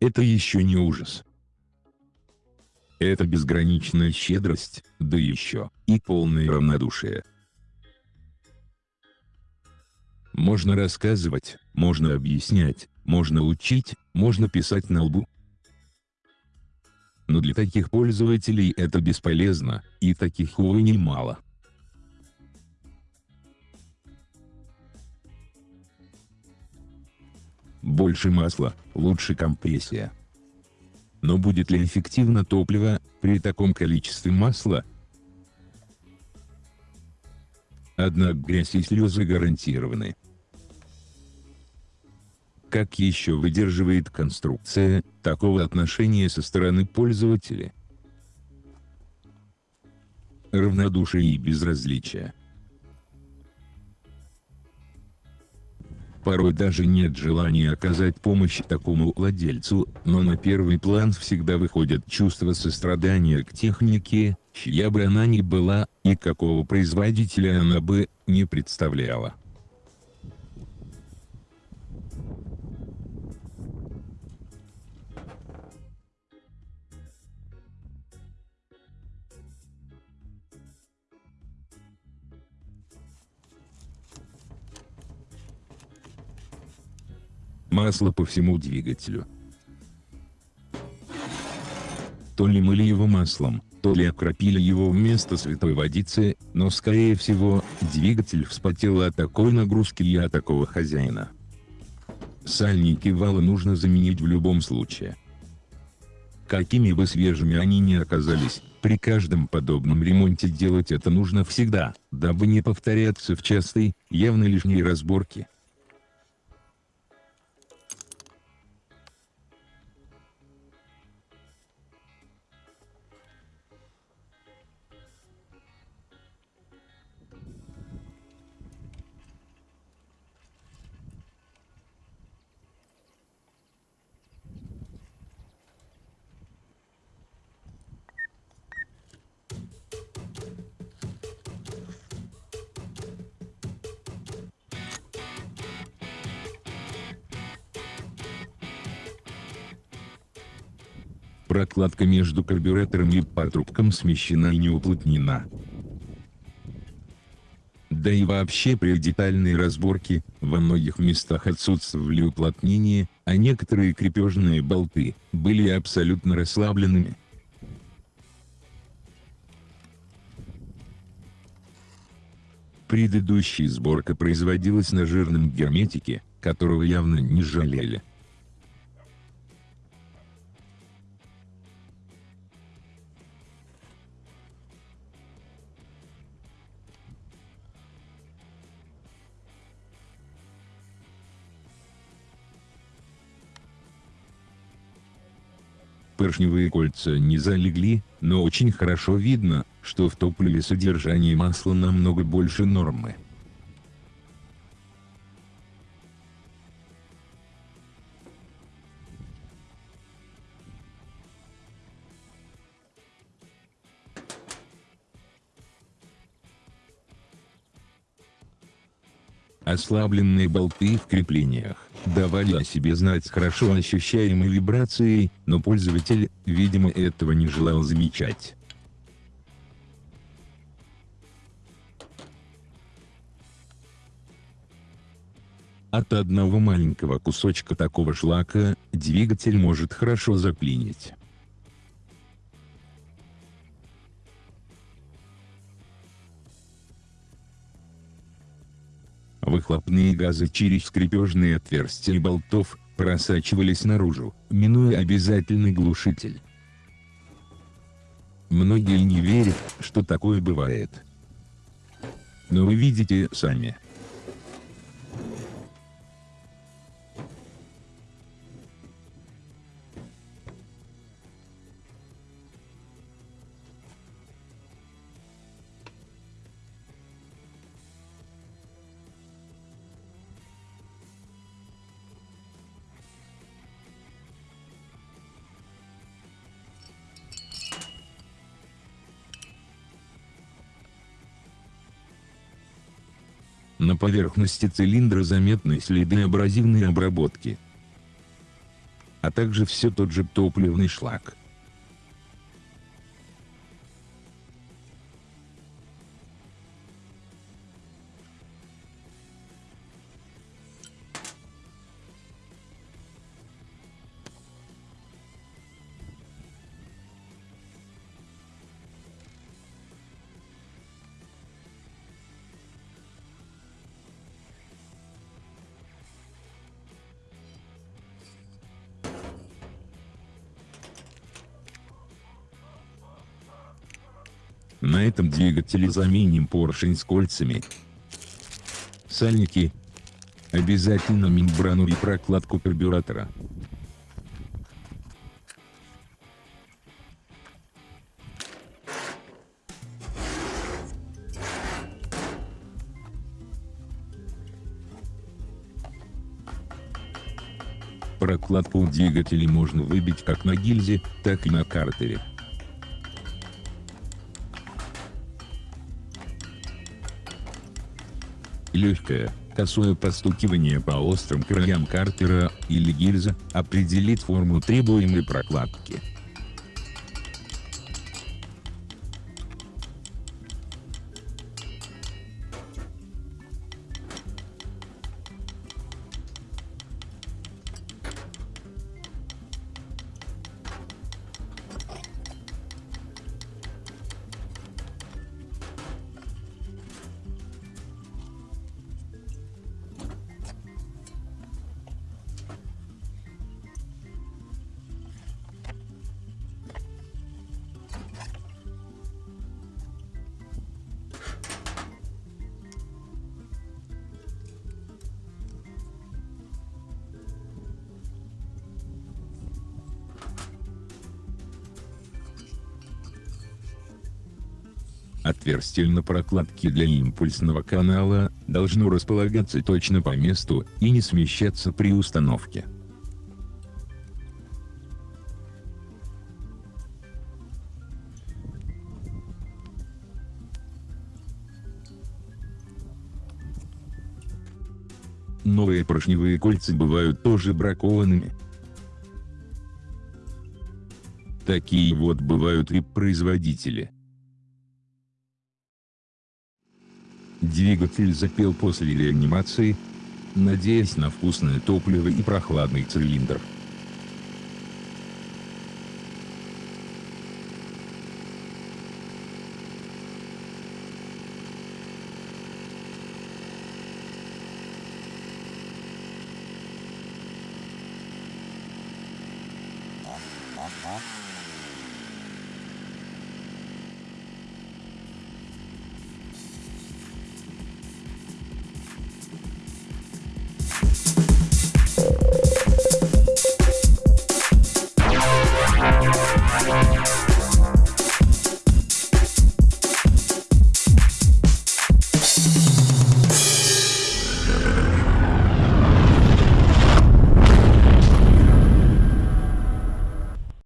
Это еще не ужас. Это безграничная щедрость, да еще и полное равнодушие. Можно рассказывать, можно объяснять, можно учить, можно писать на лбу. Но для таких пользователей это бесполезно, и таких увы немало. Больше масла, лучше компрессия. Но будет ли эффективно топливо, при таком количестве масла? Однако грязь и слезы гарантированы. Как еще выдерживает конструкция такого отношения со стороны пользователя? Равнодушие и безразличие. Порой даже нет желания оказать помощь такому владельцу, но на первый план всегда выходит чувство сострадания к технике, чья бы она ни была, и какого производителя она бы не представляла. Масло по всему двигателю. То ли мыли его маслом, то ли окропили его вместо святой водицы, но скорее всего, двигатель вспотел от такой нагрузки и от такого хозяина. Сальники вала нужно заменить в любом случае. Какими бы свежими они ни оказались, при каждом подобном ремонте делать это нужно всегда, дабы не повторяться в частой, явно лишней разборке. Прокладка между карбюратором и патрубком смещена и не уплотнена. Да и вообще при детальной разборке, во многих местах отсутствовали уплотнения, а некоторые крепежные болты были абсолютно расслабленными. Предыдущая сборка производилась на жирном герметике, которого явно не жалели. Поршневые кольца не залегли, но очень хорошо видно, что в топливе содержание масла намного больше нормы. Ослабленные болты в креплениях давали о себе знать с хорошо ощущаемой вибрацией, но пользователь, видимо этого не желал замечать. От одного маленького кусочка такого шлака, двигатель может хорошо заклинить. Выхлопные газы через скрепежные отверстия болтов, просачивались наружу, минуя обязательный глушитель. Многие не верят, что такое бывает. Но вы видите сами. На поверхности цилиндра заметны следы абразивной обработки, а также все тот же топливный шлак. На этом двигателе заменим поршень с кольцами, сальники, обязательно мембрану и прокладку карбюратора. Прокладку у двигателей можно выбить как на гильзе, так и на картере. Легкое, косое постукивание по острым краям картера или гильза определит форму требуемой прокладки. Отверстие на прокладке для импульсного канала должно располагаться точно по месту и не смещаться при установке. Новые поршневые кольца бывают тоже бракованными. Такие вот бывают и производители. Двигатель запел после реанимации, надеясь на вкусное топливо и прохладный цилиндр. Ага.